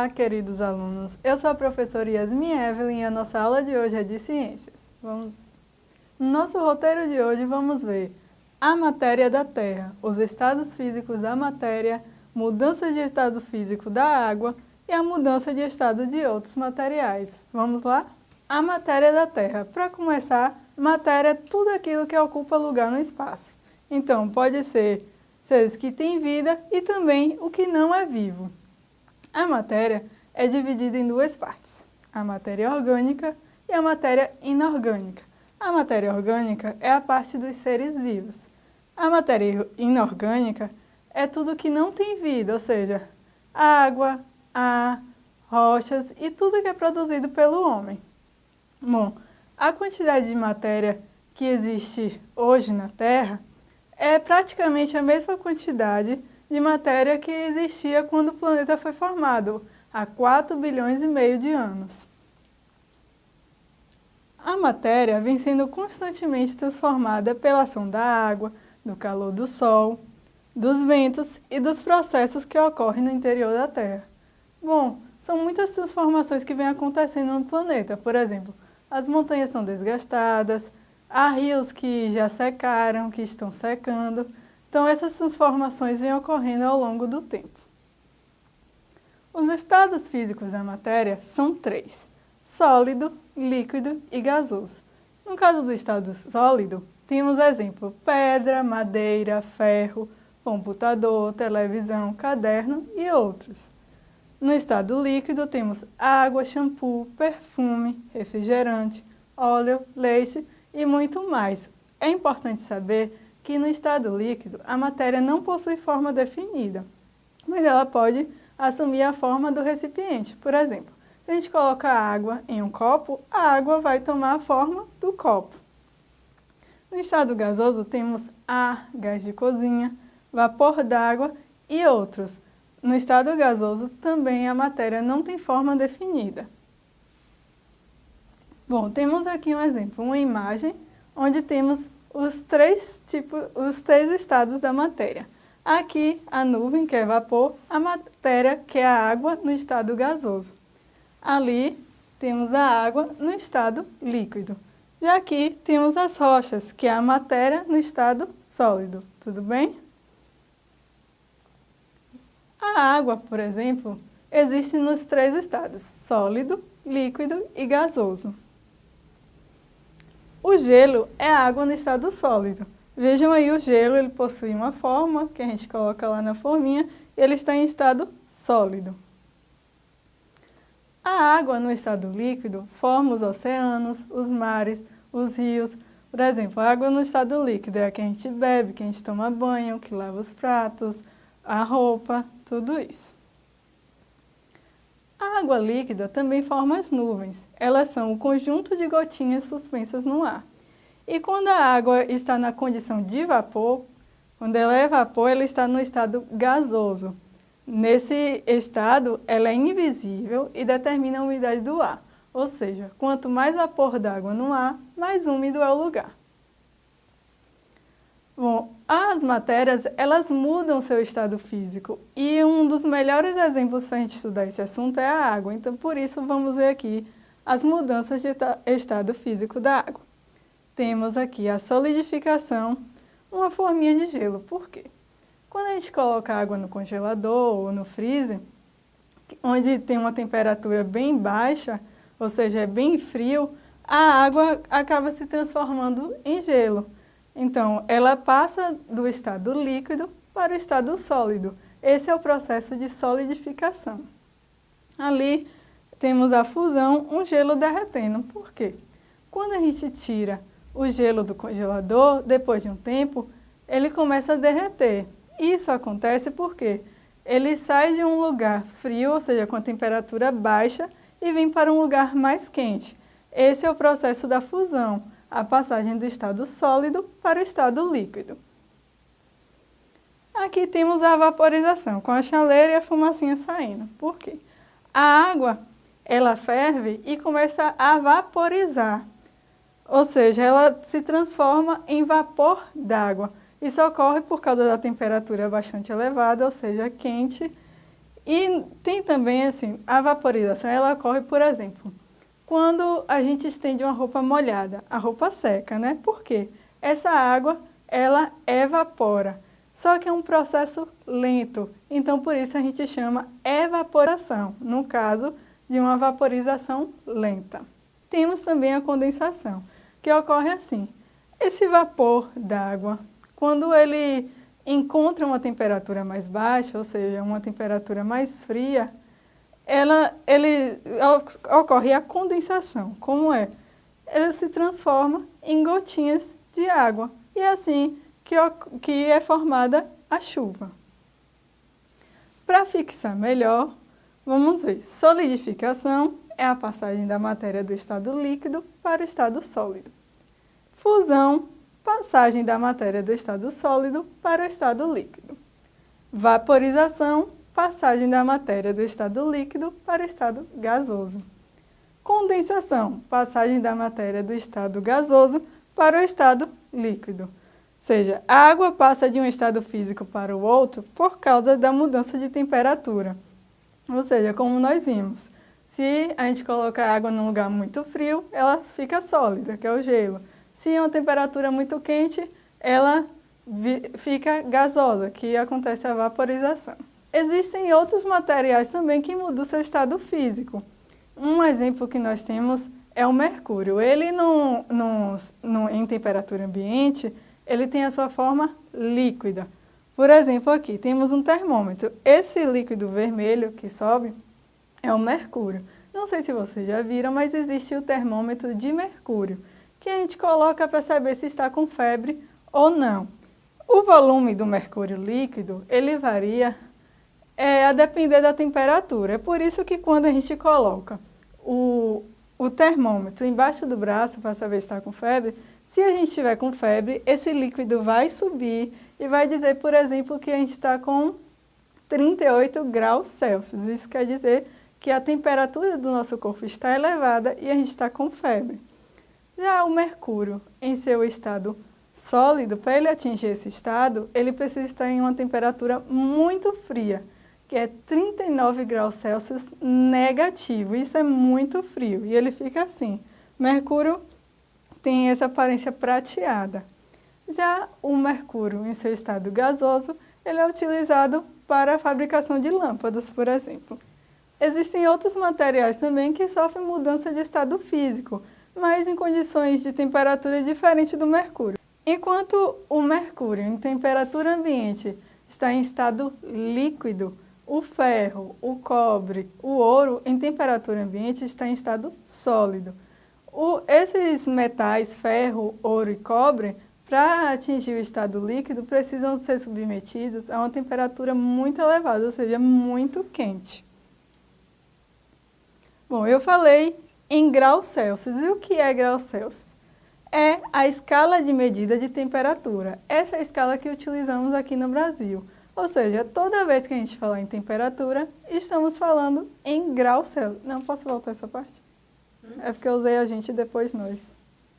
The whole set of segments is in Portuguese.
Olá, queridos alunos. Eu sou a professora Yasmin Evelyn e a nossa aula de hoje é de ciências. Vamos... No nosso roteiro de hoje vamos ver a matéria da Terra, os estados físicos da matéria, mudanças de estado físico da água e a mudança de estado de outros materiais. Vamos lá? A matéria da Terra. Para começar, matéria é tudo aquilo que ocupa lugar no espaço. Então, pode ser seres que têm vida e também o que não é vivo. A matéria é dividida em duas partes, a matéria orgânica e a matéria inorgânica. A matéria orgânica é a parte dos seres vivos. A matéria inorgânica é tudo que não tem vida, ou seja, água, ar, rochas e tudo que é produzido pelo homem. Bom, a quantidade de matéria que existe hoje na Terra é praticamente a mesma quantidade de matéria que existia quando o planeta foi formado, há 4 bilhões e meio de anos. A matéria vem sendo constantemente transformada pela ação da água, do calor do Sol, dos ventos e dos processos que ocorrem no interior da Terra. Bom, são muitas transformações que vêm acontecendo no planeta. Por exemplo, as montanhas são desgastadas, há rios que já secaram, que estão secando, então, essas transformações vêm ocorrendo ao longo do tempo. Os estados físicos da matéria são três, sólido, líquido e gasoso. No caso do estado sólido, temos exemplo pedra, madeira, ferro, computador, televisão, caderno e outros. No estado líquido temos água, shampoo, perfume, refrigerante, óleo, leite e muito mais. É importante saber que no estado líquido a matéria não possui forma definida, mas ela pode assumir a forma do recipiente. Por exemplo, se a gente coloca água em um copo, a água vai tomar a forma do copo. No estado gasoso temos ar, gás de cozinha, vapor d'água e outros. No estado gasoso também a matéria não tem forma definida. Bom, temos aqui um exemplo, uma imagem onde temos os três, tipos, os três estados da matéria. Aqui, a nuvem, que é vapor, a matéria, que é a água, no estado gasoso. Ali, temos a água no estado líquido. E aqui temos as rochas, que é a matéria no estado sólido. Tudo bem? A água, por exemplo, existe nos três estados, sólido, líquido e gasoso. O gelo é água no estado sólido. Vejam aí o gelo, ele possui uma forma, que a gente coloca lá na forminha, e ele está em estado sólido. A água no estado líquido forma os oceanos, os mares, os rios. Por exemplo, a água no estado líquido é a que a gente bebe, que a gente toma banho, que lava os pratos, a roupa, tudo isso. Água líquida também forma as nuvens. Elas são o conjunto de gotinhas suspensas no ar. E quando a água está na condição de vapor, quando ela é vapor, ela está no estado gasoso. Nesse estado, ela é invisível e determina a umidade do ar. Ou seja, quanto mais vapor d'água no ar, mais úmido é o lugar. Bom, as matérias, elas mudam seu estado físico e um dos melhores exemplos para a gente estudar esse assunto é a água. Então, por isso, vamos ver aqui as mudanças de estado físico da água. Temos aqui a solidificação, uma forminha de gelo. Por quê? Quando a gente coloca água no congelador ou no freezer, onde tem uma temperatura bem baixa, ou seja, é bem frio, a água acaba se transformando em gelo. Então, ela passa do estado líquido para o estado sólido. Esse é o processo de solidificação. Ali temos a fusão, um gelo derretendo. Por quê? Quando a gente tira o gelo do congelador, depois de um tempo, ele começa a derreter. Isso acontece porque ele sai de um lugar frio, ou seja, com a temperatura baixa, e vem para um lugar mais quente. Esse é o processo da fusão a passagem do estado sólido para o estado líquido. Aqui temos a vaporização, com a chaleira e a fumacinha saindo. Por quê? A água, ela ferve e começa a vaporizar. Ou seja, ela se transforma em vapor d'água. Isso ocorre por causa da temperatura bastante elevada, ou seja, quente, E tem também, assim, a vaporização, ela ocorre, por exemplo, quando a gente estende uma roupa molhada, a roupa seca, né? Por quê? Essa água, ela evapora, só que é um processo lento, então por isso a gente chama evaporação, no caso de uma vaporização lenta. Temos também a condensação, que ocorre assim, esse vapor d'água, quando ele encontra uma temperatura mais baixa, ou seja, uma temperatura mais fria, ela, ele, ocorre a condensação. Como é? Ela se transforma em gotinhas de água. E é assim que, que é formada a chuva. Para fixar melhor, vamos ver. Solidificação é a passagem da matéria do estado líquido para o estado sólido. Fusão, passagem da matéria do estado sólido para o estado líquido. Vaporização, passagem da matéria do estado líquido para o estado gasoso. Condensação, passagem da matéria do estado gasoso para o estado líquido. Ou seja, a água passa de um estado físico para o outro por causa da mudança de temperatura. Ou seja, como nós vimos, se a gente coloca a água num lugar muito frio, ela fica sólida, que é o gelo. Se é uma temperatura muito quente, ela fica gasosa, que acontece a vaporização. Existem outros materiais também que mudam o seu estado físico. Um exemplo que nós temos é o mercúrio. Ele, no, no, no, em temperatura ambiente, ele tem a sua forma líquida. Por exemplo, aqui temos um termômetro. Esse líquido vermelho que sobe é o mercúrio. Não sei se vocês já viram, mas existe o termômetro de mercúrio que a gente coloca para saber se está com febre ou não. O volume do mercúrio líquido, ele varia é, a depender da temperatura. É por isso que quando a gente coloca o, o termômetro embaixo do braço para saber se está com febre, se a gente estiver com febre, esse líquido vai subir e vai dizer, por exemplo, que a gente está com 38 graus Celsius. Isso quer dizer que a temperatura do nosso corpo está elevada e a gente está com febre. Já o mercúrio, em seu estado sólido, para ele atingir esse estado, ele precisa estar em uma temperatura muito fria, que é 39 graus Celsius negativo. Isso é muito frio e ele fica assim. Mercúrio tem essa aparência prateada. Já o mercúrio, em seu estado gasoso, ele é utilizado para a fabricação de lâmpadas, por exemplo. Existem outros materiais também que sofrem mudança de estado físico, mas em condições de temperatura diferente do mercúrio. Enquanto o mercúrio em temperatura ambiente está em estado líquido, o ferro, o cobre, o ouro em temperatura ambiente está em estado sólido. O, esses metais, ferro, ouro e cobre, para atingir o estado líquido, precisam ser submetidos a uma temperatura muito elevada, ou seja, muito quente. Bom, eu falei em graus Celsius. E o que é grau Celsius? É a escala de medida de temperatura. Essa é a escala que utilizamos aqui no Brasil. Ou seja, toda vez que a gente falar em temperatura, estamos falando em graus Celsius. Não, posso voltar essa parte? Hum? É porque eu usei a gente e depois nós.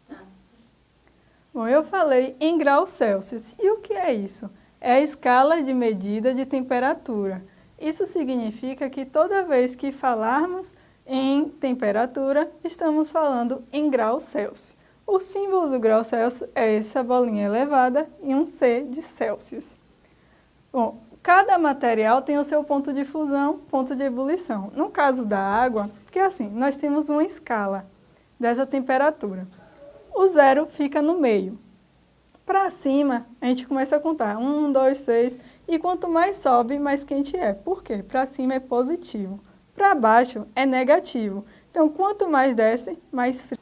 Tá. Bom, eu falei em graus Celsius. E o que é isso? É a escala de medida de temperatura. Isso significa que toda vez que falarmos em temperatura, estamos falando em graus Celsius. O símbolo do grau Celsius é essa bolinha elevada e um C de Celsius. Bom, cada material tem o seu ponto de fusão, ponto de ebulição. No caso da água, porque assim, nós temos uma escala dessa temperatura. O zero fica no meio. Para cima, a gente começa a contar. Um, dois, seis. E quanto mais sobe, mais quente é. Por quê? Para cima é positivo para baixo é negativo. Então, quanto mais desce, mais frio.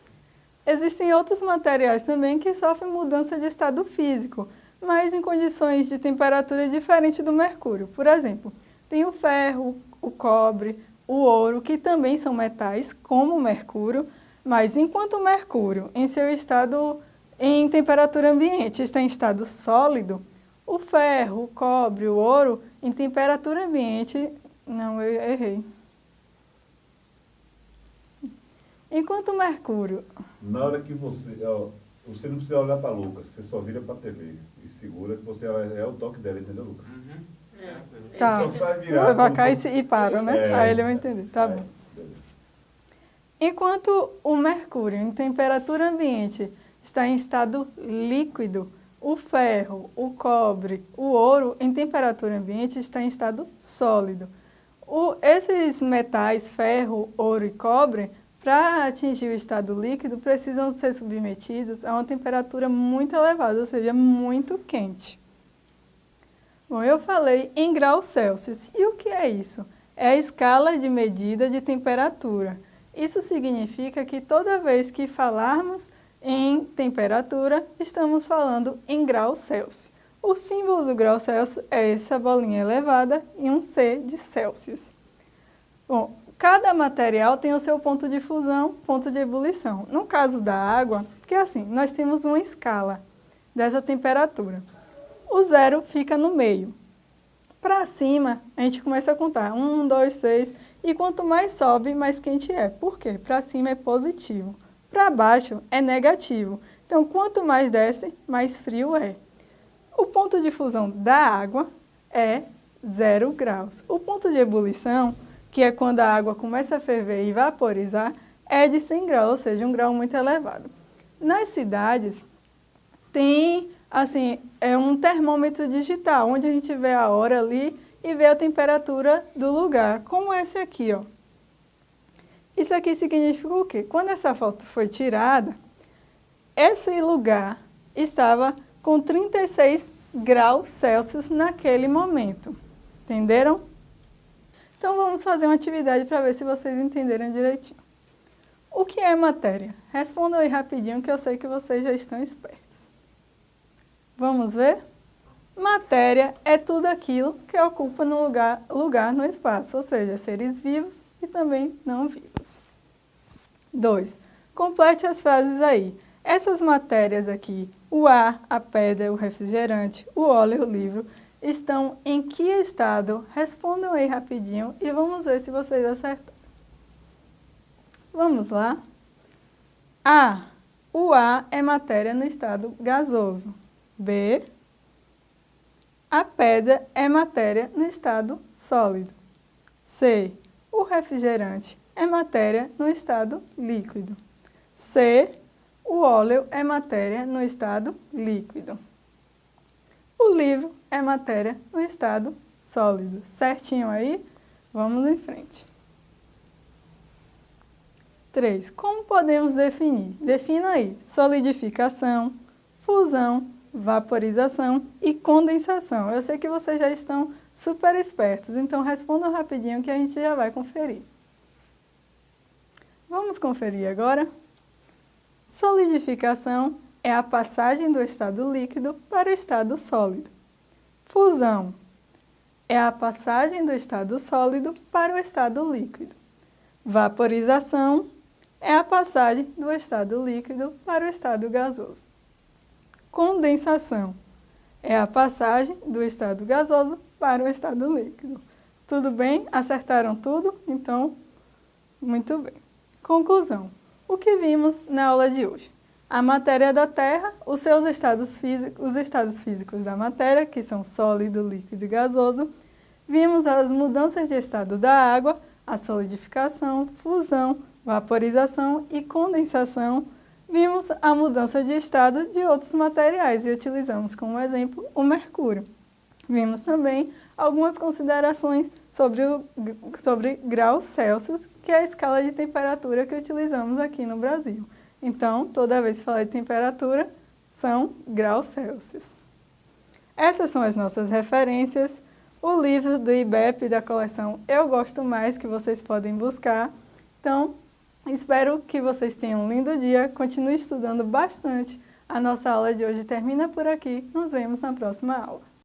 Existem outros materiais também que sofrem mudança de estado físico, mas em condições de temperatura diferente do mercúrio. Por exemplo, tem o ferro, o cobre, o ouro, que também são metais, como o mercúrio, mas enquanto o mercúrio, em seu estado em temperatura ambiente, está em estado sólido, o ferro, o cobre, o ouro, em temperatura ambiente... Não, eu errei. Enquanto o Mercúrio... Na hora que você... Ó, você não precisa olhar para Lucas, você só vira para a TV e segura que você é, é o toque dela, entendeu, Lucas? Uhum. É. Tá. Só vai virar. Vai cá e, e para, né? É. Aí ele vai entender. Tá É, bom. Enquanto o mercúrio em temperatura ambiente está em estado líquido, o ferro, o cobre, o ouro em temperatura ambiente está em estado sólido. O- esses metais, ferro, ouro e cobre, para atingir o estado líquido, precisam ser submetidos a uma temperatura muito elevada, ou seja, muito quente. Bom, eu falei em graus Celsius. E o que é isso? É a escala de medida de temperatura. Isso significa que toda vez que falarmos em temperatura, estamos falando em graus Celsius. O símbolo do grau Celsius é essa bolinha elevada e um C de Celsius. Bom, cada material tem o seu ponto de fusão, ponto de ebulição. No caso da água, que é assim, nós temos uma escala dessa temperatura. O zero fica no meio. Para cima, a gente começa a contar. Um, dois, seis. E quanto mais sobe, mais quente é. Por quê? Para cima é positivo. Para baixo é negativo. Então, quanto mais desce, mais frio é. O ponto de fusão da água é zero graus. O ponto de ebulição, que é quando a água começa a ferver e vaporizar, é de 100 graus, ou seja, um grau muito elevado. Nas cidades, tem, assim, é um termômetro digital, onde a gente vê a hora ali e vê a temperatura do lugar, como esse aqui, ó. Isso aqui significa o quê? Quando essa foto foi tirada, esse lugar estava com 36 graus Celsius naquele momento. Entenderam? Então vamos fazer uma atividade para ver se vocês entenderam direitinho. O que é matéria? Respondam aí rapidinho que eu sei que vocês já estão espertos. Vamos ver? Matéria é tudo aquilo que ocupa no lugar, lugar no espaço, ou seja, seres vivos e também não vivos. 2. Complete as frases aí. Essas matérias aqui, o ar, a pedra, o refrigerante, o óleo o livro, estão em que estado? Respondam aí rapidinho e vamos ver se vocês acertaram. Vamos lá? A. O ar é matéria no estado gasoso. B. A pedra é matéria no estado sólido. C. O refrigerante é matéria no estado líquido. C. O óleo é matéria no estado líquido. O livro é matéria no estado sólido. Certinho aí? Vamos em frente. 3. Como podemos definir? Defina aí solidificação, fusão, vaporização e condensação. Eu sei que vocês já estão super espertos, então respondam rapidinho que a gente já vai conferir. Vamos conferir agora? Solidificação é a passagem do estado líquido para o estado sólido. Fusão é a passagem do estado sólido para o estado líquido. Vaporização é a passagem do estado líquido para o estado gasoso. Condensação é a passagem do estado gasoso para o estado líquido. Tudo bem? Acertaram tudo? Então, muito bem. Conclusão. O que vimos na aula de hoje? A matéria da Terra, os seus estados físicos, os estados físicos da matéria, que são sólido, líquido e gasoso. Vimos as mudanças de estado da água, a solidificação, fusão, vaporização e condensação. Vimos a mudança de estado de outros materiais e utilizamos como exemplo o mercúrio. Vimos também algumas considerações sobre, o, sobre graus Celsius, que é a escala de temperatura que utilizamos aqui no Brasil. Então, toda vez que falar de temperatura, são graus Celsius. Essas são as nossas referências. O livro do IBEP da coleção Eu Gosto Mais, que vocês podem buscar. Então, espero que vocês tenham um lindo dia. Continue estudando bastante. A nossa aula de hoje termina por aqui. Nos vemos na próxima aula.